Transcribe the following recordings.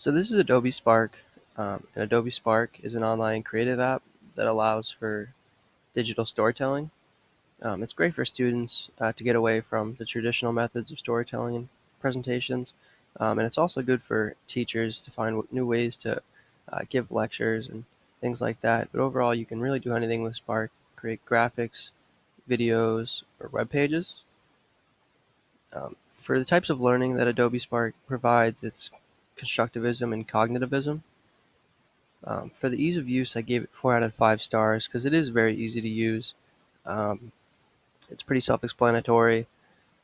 So this is Adobe Spark. Um, and Adobe Spark is an online creative app that allows for digital storytelling. Um, it's great for students uh, to get away from the traditional methods of storytelling and presentations. Um, and it's also good for teachers to find new ways to uh, give lectures and things like that. But overall, you can really do anything with Spark, create graphics, videos, or web pages. Um, for the types of learning that Adobe Spark provides, it's constructivism and cognitivism. Um, for the ease of use, I gave it 4 out of 5 stars because it is very easy to use. Um, it's pretty self-explanatory.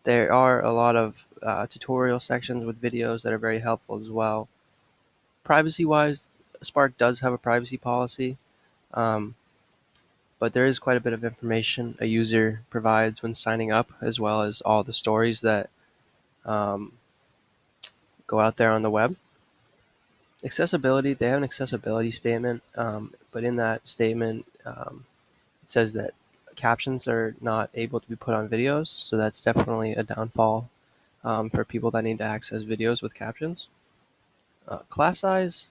There are a lot of uh, tutorial sections with videos that are very helpful as well. Privacy-wise, Spark does have a privacy policy, um, but there is quite a bit of information a user provides when signing up, as well as all the stories that um, go out there on the web. Accessibility, they have an accessibility statement, um, but in that statement, um, it says that captions are not able to be put on videos, so that's definitely a downfall um, for people that need to access videos with captions. Uh, class size,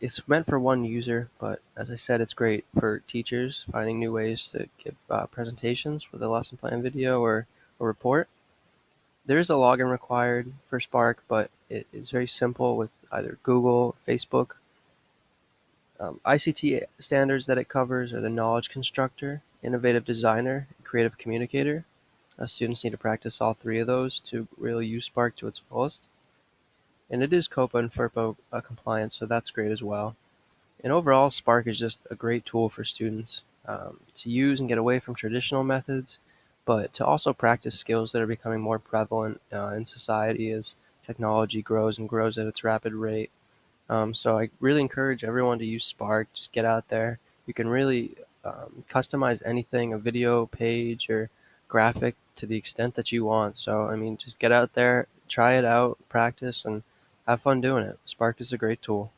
it's meant for one user, but as I said, it's great for teachers finding new ways to give uh, presentations with a lesson plan video or a report. There is a login required for Spark, but it is very simple with either Google, Facebook. Um, ISTE standards that it covers are the Knowledge Constructor, Innovative Designer, Creative Communicator. Uh, students need to practice all three of those to really use Spark to its fullest. And it is COPPA and FERPA uh, compliant, so that's great as well. And overall, Spark is just a great tool for students um, to use and get away from traditional methods but to also practice skills that are becoming more prevalent uh, in society as technology grows and grows at its rapid rate. Um, so I really encourage everyone to use Spark. Just get out there. You can really um, customize anything, a video page or graphic to the extent that you want. So, I mean, just get out there, try it out, practice, and have fun doing it. Spark is a great tool.